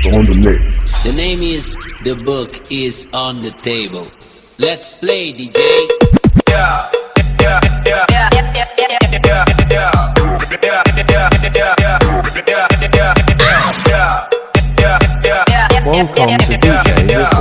Mr. Buck on the mix. The name is The Book is on the Table. Let's play, DJ. Yeah, yeah, yeah, yeah, yeah, yeah, yeah, yeah, yeah. Yeah, yeah, yeah, yeah, yeah, yeah, yeah, yeah. Welcome to DJ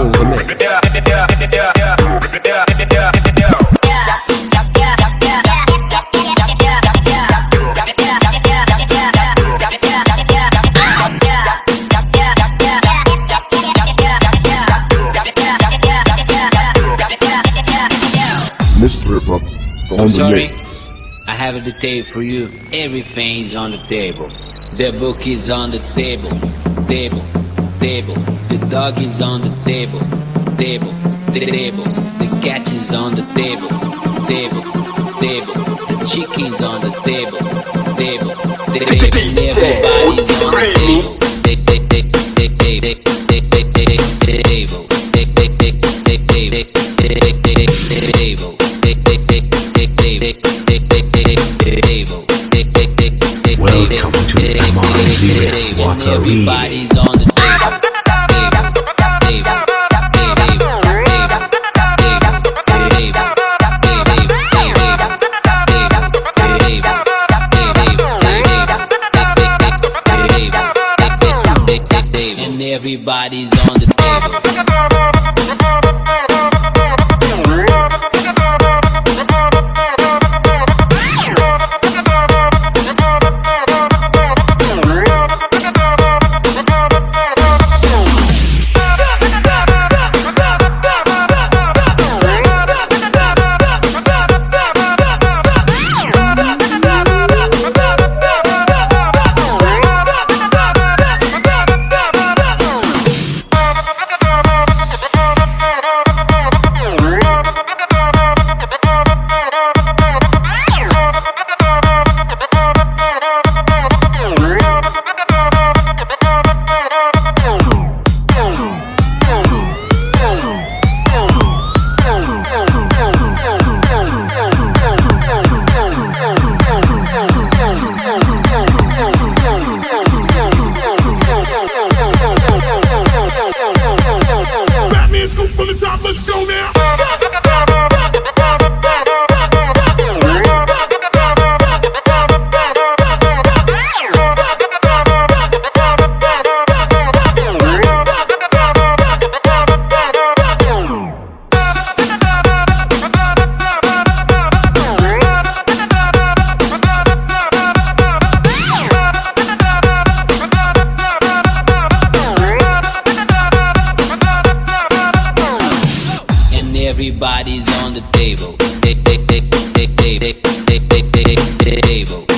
on I'm the sorry. I have a detail for you. Everything is on the table. The book is on the table. Table. Table. The dog is on the table. Table. Table. The cat is on the table. Table. Table. The chicken's on the table. Table. Table. Everybody's on the table. Everybody's on the Everybody's on the Everybody's on the table. Table. Table.